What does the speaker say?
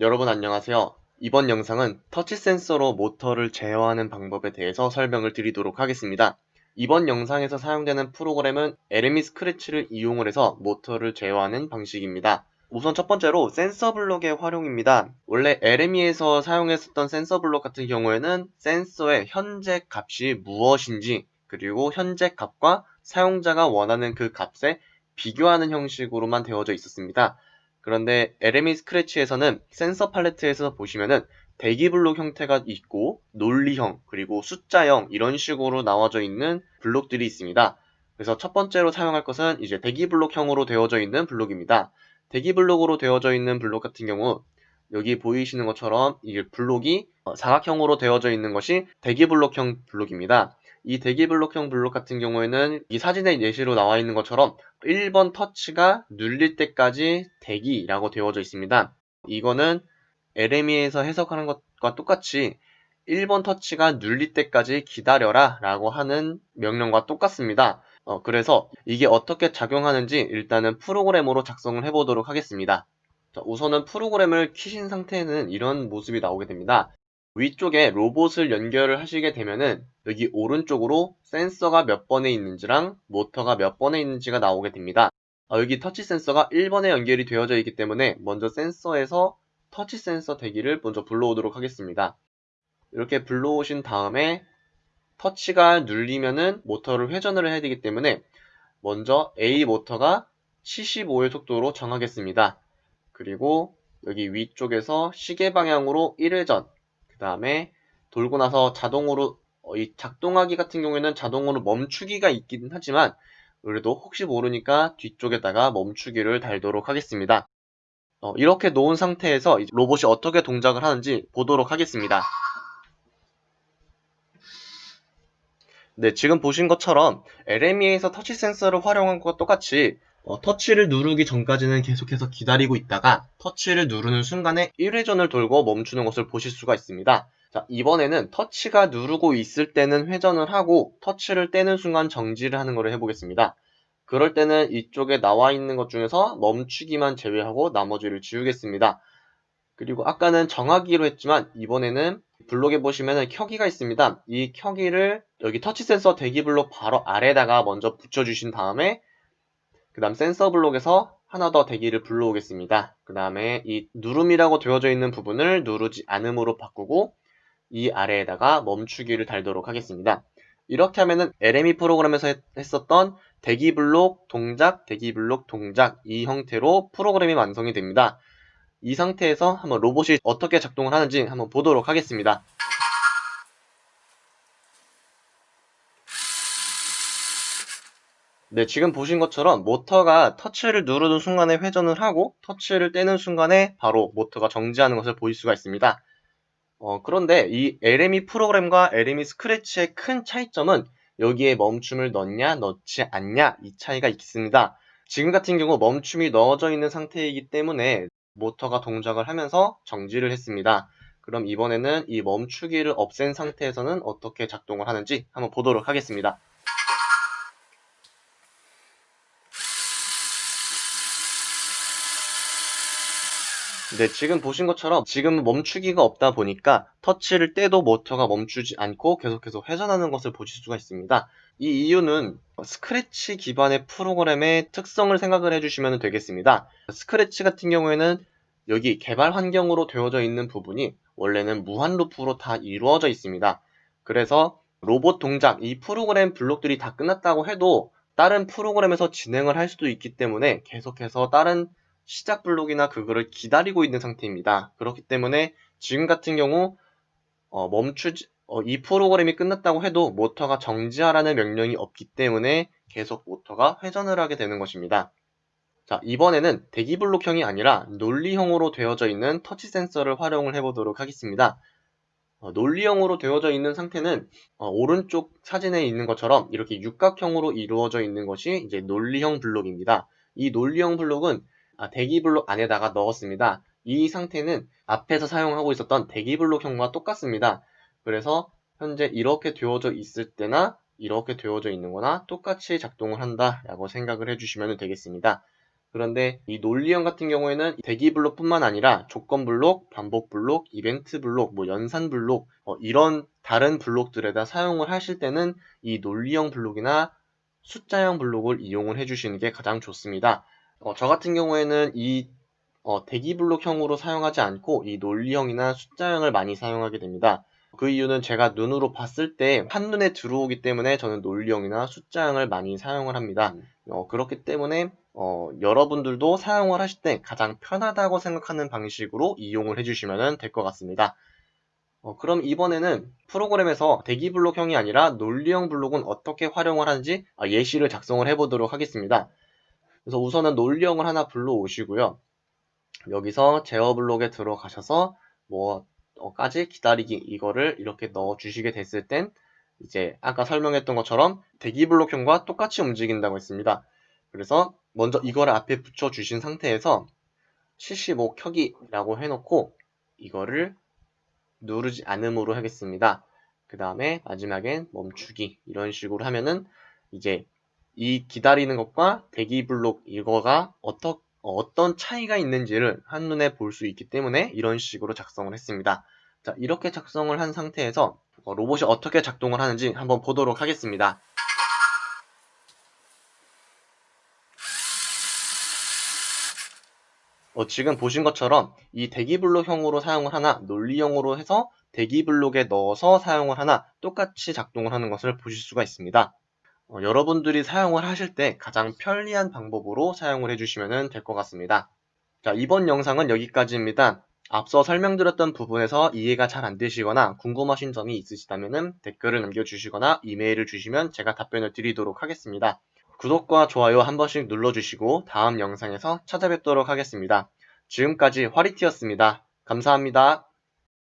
여러분 안녕하세요. 이번 영상은 터치 센서로 모터를 제어하는 방법에 대해서 설명을 드리도록 하겠습니다. 이번 영상에서 사용되는 프로그램은 LME 스크래치를 이용을 해서 모터를 제어하는 방식입니다. 우선 첫 번째로 센서 블록의 활용입니다. 원래 LME에서 사용했었던 센서 블록 같은 경우에는 센서의 현재 값이 무엇인지 그리고 현재 값과 사용자가 원하는 그 값에 비교하는 형식으로만 되어져 있었습니다. 그런데 LME 스크래치에서는 센서 팔레트에서 보시면은 대기 블록 형태가 있고 논리형 그리고 숫자형 이런 식으로 나와져 있는 블록들이 있습니다. 그래서 첫 번째로 사용할 것은 이제 대기 블록형으로 되어져 있는 블록입니다. 대기 블록으로 되어져 있는 블록 같은 경우 여기 보이시는 것처럼 이게 블록이 사각형으로 되어져 있는 것이 대기 블록형 블록입니다. 이 대기 블록형 블록 같은 경우에는 이 사진의 예시로 나와 있는 것처럼 1번 터치가 눌릴 때까지 대기라고 되어져 있습니다. 이거는 LME에서 해석하는 것과 똑같이 1번 터치가 눌릴 때까지 기다려라 라고 하는 명령과 똑같습니다. 어, 그래서 이게 어떻게 작용하는지 일단은 프로그램으로 작성을 해보도록 하겠습니다. 자, 우선은 프로그램을 키신 상태에는 이런 모습이 나오게 됩니다. 위쪽에 로봇을 연결을 하시게 되면은 여기 오른쪽으로 센서가 몇 번에 있는지랑 모터가 몇 번에 있는지가 나오게 됩니다. 아, 여기 터치 센서가 1번에 연결이 되어져 있기 때문에 먼저 센서에서 터치 센서 대기를 먼저 불러오도록 하겠습니다. 이렇게 불러오신 다음에 터치가 눌리면은 모터를 회전을 해야 되기 때문에 먼저 A 모터가 75의 속도로 정하겠습니다. 그리고 여기 위쪽에서 시계 방향으로 1회전 그 다음에 돌고 나서 자동으로 어, 이 작동하기 같은 경우에는 자동으로 멈추기가 있긴 하지만 그래도 혹시 모르니까 뒤쪽에다가 멈추기를 달도록 하겠습니다. 어, 이렇게 놓은 상태에서 로봇이 어떻게 동작을 하는지 보도록 하겠습니다. 네, 지금 보신 것처럼 LME에서 터치 센서를 활용한 것과 똑같이 어, 터치를 누르기 전까지는 계속해서 기다리고 있다가 터치를 누르는 순간에 1회전을 돌고 멈추는 것을 보실 수가 있습니다. 자, 이번에는 터치가 누르고 있을 때는 회전을 하고 터치를 떼는 순간 정지를 하는 것을 해보겠습니다. 그럴 때는 이쪽에 나와 있는 것 중에서 멈추기만 제외하고 나머지를 지우겠습니다. 그리고 아까는 정하기로 했지만 이번에는 블록에 보시면 켜기가 있습니다. 이 켜기를 여기 터치 센서 대기 블록 바로 아래다가 먼저 붙여주신 다음에 그 다음 센서 블록에서 하나 더 대기를 불러오겠습니다. 그 다음에 이 누름이라고 되어져 있는 부분을 누르지 않음으로 바꾸고 이 아래에다가 멈추기를 달도록 하겠습니다. 이렇게 하면은 LME 프로그램에서 했었던 대기 블록 동작, 대기 블록 동작 이 형태로 프로그램이 완성이 됩니다. 이 상태에서 한번 로봇이 어떻게 작동을 하는지 한번 보도록 하겠습니다. 네, 지금 보신 것처럼 모터가 터치를 누르는 순간에 회전을 하고 터치를 떼는 순간에 바로 모터가 정지하는 것을 보일 수가 있습니다. 어, 그런데 이 LME 프로그램과 LME 스크래치의 큰 차이점은 여기에 멈춤을 넣냐 넣지 않냐 이 차이가 있습니다. 지금 같은 경우 멈춤이 넣어져 있는 상태이기 때문에 모터가 동작을 하면서 정지를 했습니다. 그럼 이번에는 이 멈추기를 없앤 상태에서는 어떻게 작동을 하는지 한번 보도록 하겠습니다. 네, 지금 보신 것처럼 지금 멈추기가 없다 보니까 터치를 떼도 모터가 멈추지 않고 계속해서 회전하는 것을 보실 수가 있습니다. 이 이유는 스크래치 기반의 프로그램의 특성을 생각을 해주시면 되겠습니다. 스크래치 같은 경우에는 여기 개발 환경으로 되어져 있는 부분이 원래는 무한 루프로 다 이루어져 있습니다. 그래서 로봇 동작, 이 프로그램 블록들이 다 끝났다고 해도 다른 프로그램에서 진행을 할 수도 있기 때문에 계속해서 다른 시작 블록이나 그거를 기다리고 있는 상태입니다. 그렇기 때문에 지금 같은 경우 어, 멈추지 어, 이 프로그램이 끝났다고 해도 모터가 정지하라는 명령이 없기 때문에 계속 모터가 회전을 하게 되는 것입니다. 자 이번에는 대기 블록형이 아니라 논리형으로 되어져 있는 터치 센서를 활용을 해보도록 하겠습니다. 어, 논리형으로 되어져 있는 상태는 어, 오른쪽 사진에 있는 것처럼 이렇게 육각형으로 이루어져 있는 것이 이제 논리형 블록입니다. 이 논리형 블록은 아, 대기 블록 안에다가 넣었습니다. 이 상태는 앞에서 사용하고 있었던 대기 블록형과 똑같습니다. 그래서 현재 이렇게 되어져 있을 때나 이렇게 되어져 있는 거나 똑같이 작동을 한다 라고 생각을 해주시면 되겠습니다. 그런데 이 논리형 같은 경우에는 대기 블록뿐만 아니라 조건 블록, 반복 블록, 이벤트 블록, 뭐 연산 블록 어, 이런 다른 블록들에다 사용을 하실 때는 이 논리형 블록이나 숫자형 블록을 이용을 해주시는 게 가장 좋습니다. 어, 저 같은 경우에는 이 어, 대기 블록형으로 사용하지 않고 이 논리형이나 숫자형을 많이 사용하게 됩니다. 그 이유는 제가 눈으로 봤을 때 한눈에 들어오기 때문에 저는 논리형이나 숫자형을 많이 사용을 합니다. 어, 그렇기 때문에 어, 여러분들도 사용을 하실 때 가장 편하다고 생각하는 방식으로 이용을 해주시면 될 것 같습니다. 어, 그럼 이번에는 프로그램에서 대기 블록형이 아니라 논리형 블록은 어떻게 활용을 하는지 아, 예시를 작성을 해보도록 하겠습니다. 그래서 우선은 논리형을 하나 불러오시고요. 여기서 제어 블록에 들어가셔서 뭐 어까지 기다리기 이거를 이렇게 넣어 주시게 됐을 땐 이제 아까 설명했던 것처럼 대기 블록형과 똑같이 움직인다고 했습니다. 그래서 먼저 이거를 앞에 붙여 주신 상태에서 75 켜기라고 해놓고 이거를 누르지 않음으로 하겠습니다. 그 다음에 마지막엔 멈추기 이런 식으로 하면은 이제 이 기다리는 것과 대기 블록 이거가 어떻게 어, 어떤 차이가 있는지를 한눈에 볼 수 있기 때문에 이런 식으로 작성을 했습니다. 자, 이렇게 작성을 한 상태에서 어, 로봇이 어떻게 작동을 하는지 한번 보도록 하겠습니다. 어, 지금 보신 것처럼 이 대기블록형으로 사용을 하나 논리형으로 해서 대기블록에 넣어서 사용을 하나 똑같이 작동을 하는 것을 보실 수가 있습니다. 어, 여러분들이 사용을 하실 때 가장 편리한 방법으로 사용을 해주시면 될 것 같습니다. 자, 이번 영상은 여기까지입니다. 앞서 설명드렸던 부분에서 이해가 잘 안 되시거나 궁금하신 점이 있으시다면 댓글을 남겨주시거나 이메일을 주시면 제가 답변을 드리도록 하겠습니다. 구독과 좋아요 한 번씩 눌러주시고 다음 영상에서 찾아뵙도록 하겠습니다. 지금까지 화리티였습니다. 감사합니다.